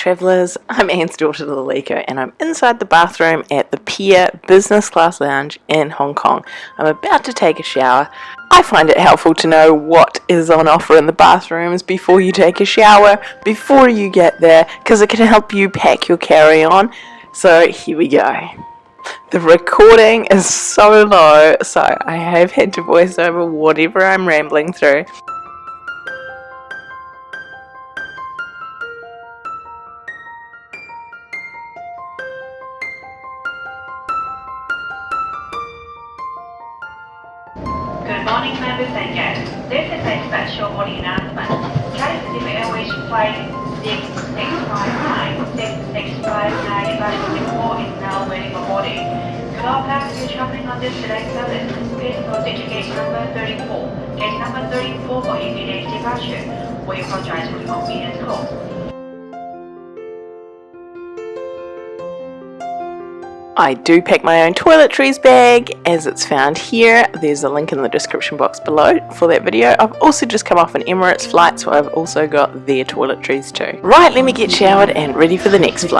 travellers, I'm Anne's daughter Lalika and I'm inside the bathroom at the Pier Business Class Lounge in Hong Kong. I'm about to take a shower. I find it helpful to know what is on offer in the bathrooms before you take a shower, before you get there, because it can help you pack your carry-on. So here we go. The recording is so low, so I have had to voice over whatever I'm rambling through. Good morning, members and guests. This is a special morning announcement. Cathay Airways Flight 6659, 6659 Singapore is now waiting for boarding. To all passengers traveling on this select service, please proceed to gate number 34. Gate number 34 for immediate departure. We apologize for the inconvenience caused. I do pack my own toiletries bag as it's found here. There's a link in the description box below for that video. I've also just come off an Emirates flight so I've also got their toiletries too. Right, let me get showered and ready for the next flight.